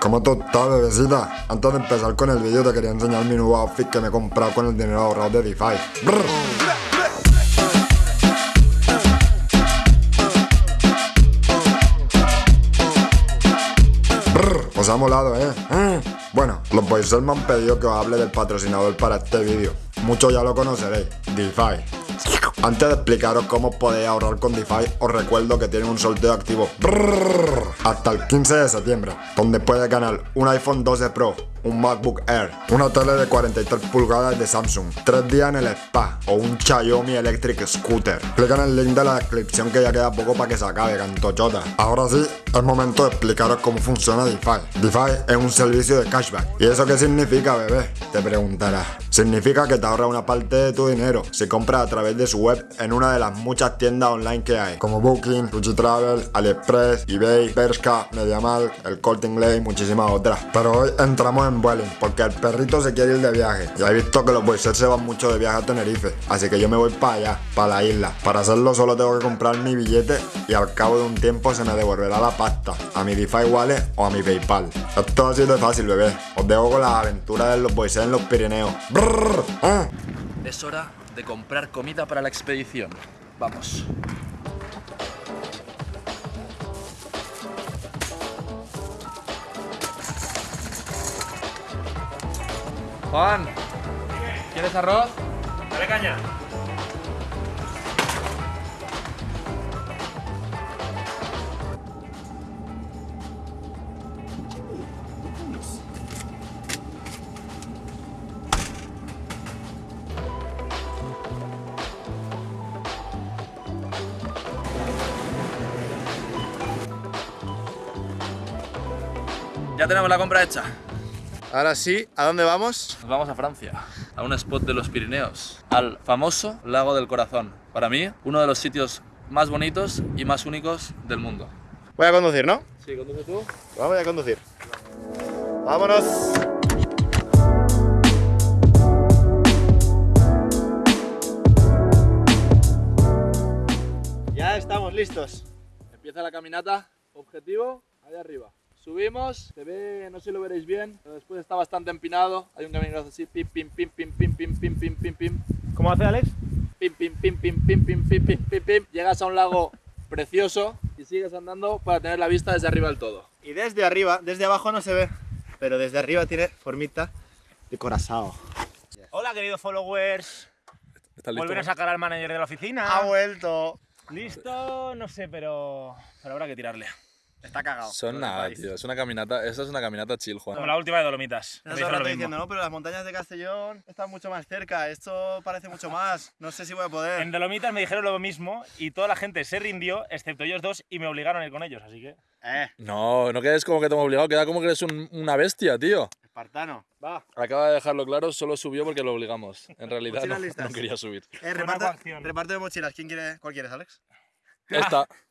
¿Cómo tú estás, bebecita? Antes de empezar con el vídeo te quería enseñar mi nuevo outfit que me he comprado con el dinero ahorrado de DeFi. Os ha molado, ¿eh? ¿Eh? Bueno, los boys me han pedido que os hable del patrocinador para este vídeo. Muchos ya lo conoceréis, DeFi. Antes de explicaros cómo podéis ahorrar con DeFi, os recuerdo que tienen un sorteo activo. Hasta el 15 de septiembre, donde puedes ganar un iPhone 12 Pro, un MacBook Air, una tele de 43 pulgadas de Samsung, 3 días en el spa o un Xiaomi Electric Scooter. Clica en el link de la descripción que ya queda poco para que se acabe, cantochota. Ahora sí, es momento de explicaros cómo funciona DeFi. DeFi es un servicio de cashback. ¿Y eso qué significa, bebé? Te preguntarás. Significa que te ahorra una parte de tu dinero si compras a través de su web en una de las muchas tiendas online que hay, como Booking, Fuji Travel, AliExpress, eBay, Bershka, MediaMarkt, el Corte Inglés y muchísimas otras. Pero hoy entramos en Vueling porque el perrito se quiere ir de viaje. Ya he visto que los boys se van mucho de viaje a Tenerife, así que yo me voy para allá, para la isla. Para hacerlo solo tengo que comprar mi billete y al cabo de un tiempo se me devolverá la pasta a mi DeFi Wallet o a mi PayPal. Esto ha sido fácil, bebé. Os dejo con las aventuras de los boys en los Pirineos. Brrr, ¿eh? Es hora de comprar comida para la expedición. Vamos. Juan, ¿quieres arroz? Dale caña. Ya tenemos la compra hecha. Ahora sí, ¿a dónde vamos? Nos vamos a Francia, a un spot de los Pirineos, al famoso Lago del Corazón. Para mí, uno de los sitios más bonitos y más únicos del mundo. Voy a conducir, ¿no? Sí, conduce tú. Vamos a conducir. ¡Vámonos! Ya estamos listos. Empieza la caminata, objetivo, ahí arriba. Subimos, se ve, no sé si lo veréis bien, pero después está bastante empinado. Hay un camino así, pim, pim, pim, pim, pim, pim, pim, pim, pim, pim, ¿Cómo hace Alex? pim, pim, pim, pim, pim, pim, pim, pim, pim, pim. Llegas a un lago precioso y sigues andando para tener la vista desde arriba del todo. Y desde arriba, desde abajo no se ve, pero desde arriba tiene formita de corazón. Hola, queridos followers. ¿Estás Volver a sacar al manager de la oficina. Ha vuelto. Listo, no sé, pero, pero habrá que tirarle. Está cagado. Son nada, tío. Es una caminata. Esa es una caminata chill, Como Juan. la última de Dolomitas. El lo rato mismo. diciendo, no, pero las montañas de Castellón están mucho más cerca. Esto parece mucho más. No sé si voy a poder. En Dolomitas me dijeron lo mismo y toda la gente se rindió, excepto ellos dos, y me obligaron a ir con ellos, así que... Eh, No, no quedes como que te hemos obligado. Queda como que eres un- una bestia, tío. espartano. Va. Acaba de dejarlo claro, solo subió porque lo obligamos. En realidad no, no quería subir. Eh, reparte, reparte de mochilas. ¿Quién quiere? ¿Cuál quieres, Alex? Esta.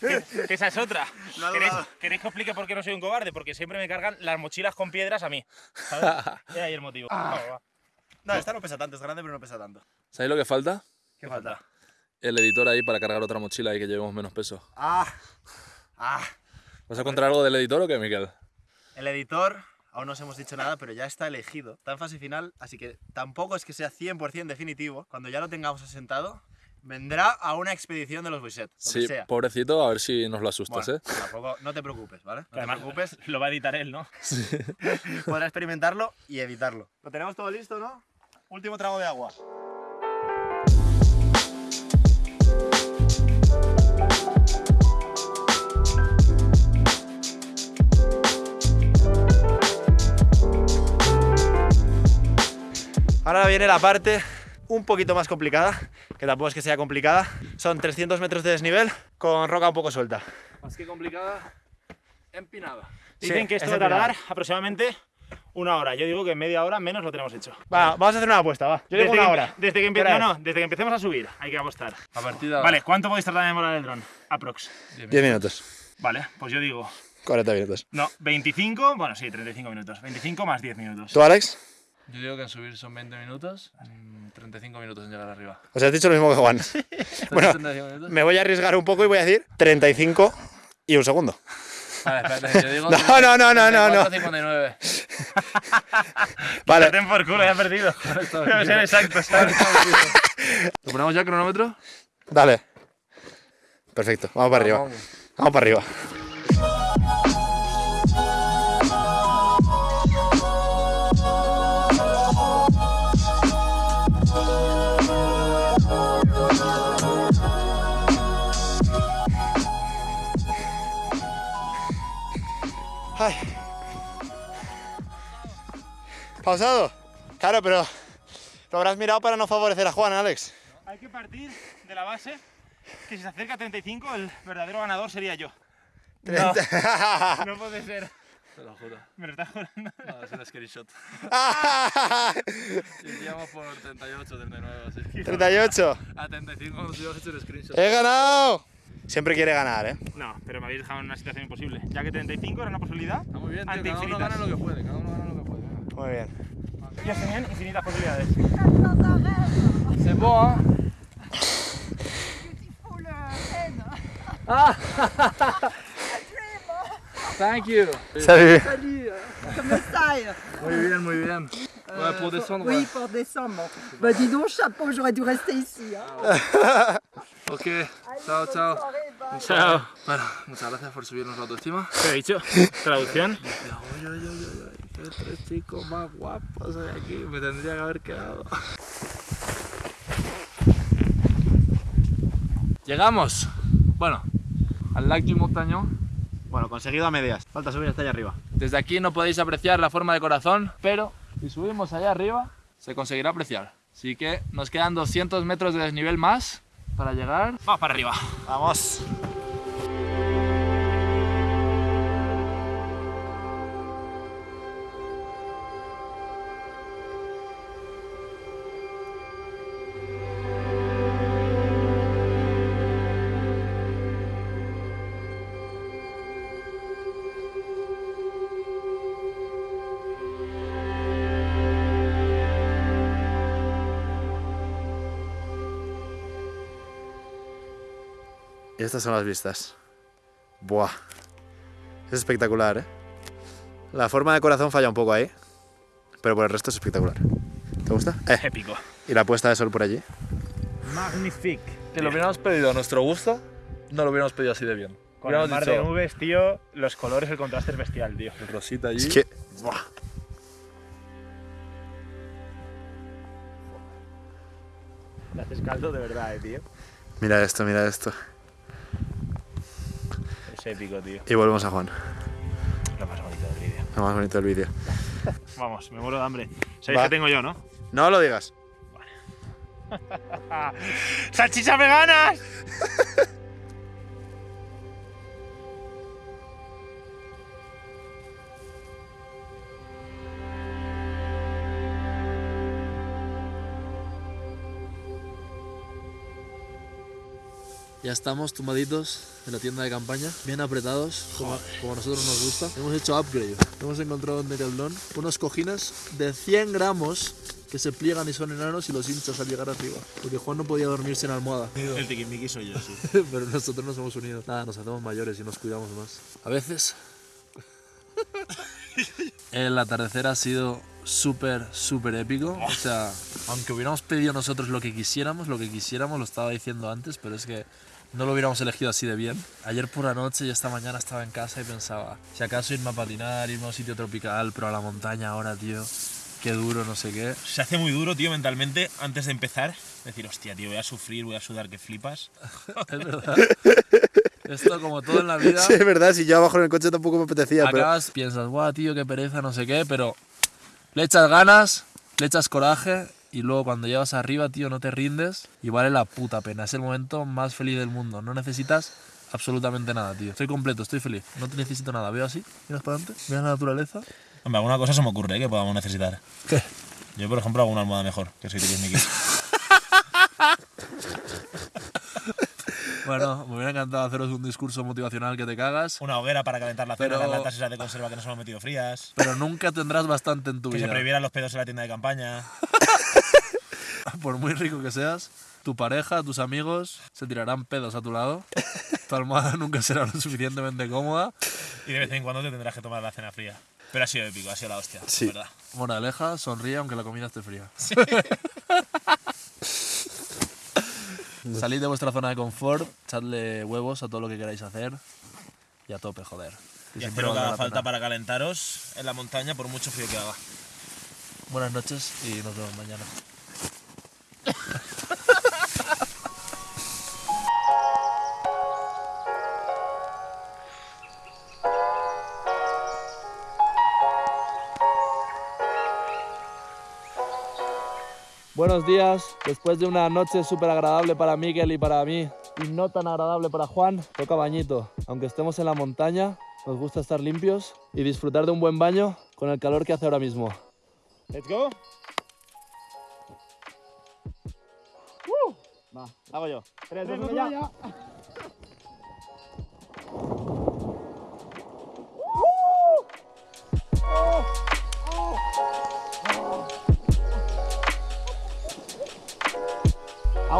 Que esa es otra. No ¿Queréis, que explique por qué no soy un cobarde? Porque siempre me cargan las mochilas con piedras a mí. ¿sabes? Es ahí el motivo. Ah. Va. No, esta no pesa tanto. Es grande, pero no pesa tanto. ¿Sabéis lo que falta? ¿Qué falta? El editor ahí para cargar otra mochila y que llevemos menos peso. Ah. Ah. ¿Vas a contar algo del editor o qué, Miquel? El editor, aún no os hemos dicho nada, pero ya está elegido. Está en fase final, así que tampoco es que sea 100% definitivo. Cuando ya lo tengamos asentado, vendrá a una expedición de los Boyset. Donde Sí, sea. pobrecito, a ver si nos lo asustas, Bueno, ¿eh? tampoco, no te preocupes, ¿vale? No te preocupes, lo va a editar él, ¿no? podrá experimentarlo y editarlo. Lo tenemos todo listo, ¿no? Último trago de agua. Ahora viene la parte un poquito más complicada, que tampoco es que sea complicada. Son 300 metros de desnivel con roca un poco suelta. Más que complicada, empinada. Dicen Sí, que esto es va a tardar aproximadamente una hora. Yo digo que media hora menos lo tenemos hecho. Va, vamos a hacer una apuesta, va. Yo digo desde, una que, hora. Desde que, empe- ¿Qué hora no, no, desde que empecemos a subir hay que apostar. A partir de ahora. Vale, ¿cuánto podéis tardar en demorar el dron? Aprox. 10 minutos. Vale, pues yo digo, 40 minutos. no, 25, bueno, sí, 35 minutos. 25 más 10 minutos. ¿Tú, Alex? Yo digo que en subir son 20 minutos, mm, 35 minutos en llegar arriba. O sea, has dicho lo mismo que Juan. bueno, 35 minutos. me voy a arriesgar un poco y voy a decir 35 y un segundo. Vale, espérate, yo digo. No, no, no, no, no, no. 59. Vale. Ten por culo, ya he perdido. Debe ser exacto. ¿Lo ponemos ya cronómetro? Dale. Perfecto, vamos para arriba. Vamos. Vamos para arriba. Ay. ¿Pausado? Claro, pero lo habrás mirado para no favorecer a Juan, Alex. Hay que partir de la base que si se acerca a 35, el verdadero ganador sería yo. No, no puede ser. Te lo juro. Me lo estás jurando. No, es un screenshot. Iríamos por 38, 39, así. 38. A 35 nos hemos hecho un screenshot. ¡He ganado! Siempre quiere ganar, ¿eh? No, pero me habéis dejado en una situación imposible. Ya que 35 era una posibilidad. Está muy bien, tío. Ante Cada uno gana lo que puede. Cada uno gana lo que puede. Muy bien. Ellos tenían infinitas posibilidades. C'est bon, hein Beautiful. Ah Thank you. Salut. Salut, comment ça Muy bien, muy bien. Ouais, pour descendre. Oui, ouais. pour descendre. Bah dis donc, chapeau, j'aurais dû rester ici. Hein. Ok, chao, chao. Chao. Bueno, muchas gracias por subirnos la autoestima. ¿Qué he dicho? Traducción. Oye, oye, oye, oye, qué tres chicos más guapos hay aquí. Me tendría que haber quedado. Llegamos. Bueno, al lac du Montañón. Bueno, conseguido a medias. Falta subir hasta allá arriba. Desde aquí no podéis apreciar la forma de corazón, pero si subimos allá arriba se conseguirá apreciar. Así que nos quedan 200 metros de desnivel más para llegar. Vamos para arriba. Vamos. Estas son las vistas. Buah. Es espectacular, ¿eh? La forma de corazón falla un poco ahí. Pero por el resto es espectacular. ¿Te gusta? Eh. Épico. Y la puesta de sol por allí. Magnifique. Que lo hubiéramos pedido a nuestro gusto, no lo hubiéramos pedido así de bien. Con el mar de dicho, nubes, tío, los colores, el contraste es bestial, tío. el rosita allí. Es que. Buah. Te haces caldo de verdad, eh, tío. Mira esto, mira esto. Es épico, tío. Y volvemos a Juan. Lo más bonito del vídeo. Lo más bonito del vídeo. Vamos, me muero de hambre. ¿Sabéis Va. que tengo yo, no? No lo digas. ¡Salchichas veganas! Ya estamos tumbaditos en la tienda de campaña, bien apretados, como, como a nosotros nos gusta. Hemos hecho upgrade. Hemos encontrado en Decathlon unos cojines de 100 gramos que se pliegan y son enanos y los hinchas al llegar arriba. Porque Juan no podía dormirse en almohada. El tiquismiqui soy yo, sí. Pero nosotros nos hemos unido. Nada, nos hacemos mayores y nos cuidamos más. A veces. El atardecer ha sido súper, súper épico. O sea, aunque hubiéramos pedido nosotros lo que quisiéramos, lo que quisiéramos, lo estaba diciendo antes, pero es que no lo hubiéramos elegido así de bien. Ayer por la noche y esta mañana estaba en casa y pensaba, si acaso irme a patinar, irme a un sitio tropical, pero a la montaña ahora, tío. Qué duro, no sé qué. Se hace muy duro, tío, mentalmente, antes de empezar. Decir, hostia, tío, voy a sufrir, voy a sudar, que flipas. Es verdad. Esto, como todo en la vida. Sí, es verdad, si yo abajo en el coche tampoco me apetecía, pero. acabas, piensas, guau, tío, qué pereza, no sé qué, pero le echas ganas, le echas coraje y luego cuando llegas arriba, tío, no te rindes y vale la puta pena. Es el momento más feliz del mundo. No necesitas absolutamente nada, tío. Estoy completo, estoy feliz. No te necesito nada. Veo así, miras para adelante, miras la naturaleza. Hombre, alguna cosa se me ocurre ¿eh? que podamos necesitar. ¿Qué? Yo, por ejemplo, hago una almohada mejor, que soy tiquismiqui. Bueno, me hubiera encantado haceros un discurso motivacional que te cagas, Una hoguera para calentar la cena, Pero- las latas esas de conserva que no se me han metido frías. pero nunca tendrás bastante en tu Que se vida. prohibieran los pedos en la tienda de campaña. por muy rico que seas, tu pareja, tus amigos se tirarán pedos a tu lado. Tu almohada nunca será lo suficientemente cómoda. Y de vez en cuando te tendrás que tomar la cena fría. Pero ha sido épico, ha sido la hostia, Sí. ¿verdad? Moraleja, sonríe aunque la comida esté fría. Salid de vuestra zona de confort, echadle huevos a todo lo que queráis hacer y a tope, joder. Que Y lo que haga falta pena. para calentaros en la montaña por mucho frío que haga. Buenas noches y nos vemos mañana. Buenos días. Después de una noche súper agradable para Miguel y para mí, y no tan agradable para Juan, toca bañito. Aunque estemos en la montaña, nos gusta estar limpios y disfrutar de un buen baño con el calor que hace ahora mismo. Let's go. Va, hago yo. Tres, dos, uno, ya.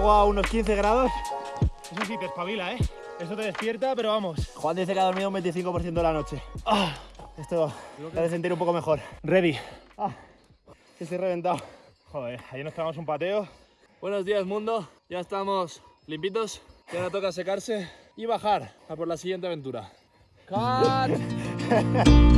Agua a unos 15 grados. Eso sí, te espabila, ¿eh? Eso te despierta, pero vamos. Juan dice que ha dormido un 25% de la noche. Ah, esto te hace sentir un poco mejor. Ready. Ah, estoy reventado. Joder, ayer nos pegamos un pateo. Buenos días, mundo. Ya estamos limpitos. Y ahora toca secarse y bajar a por la siguiente aventura. ¡Cut!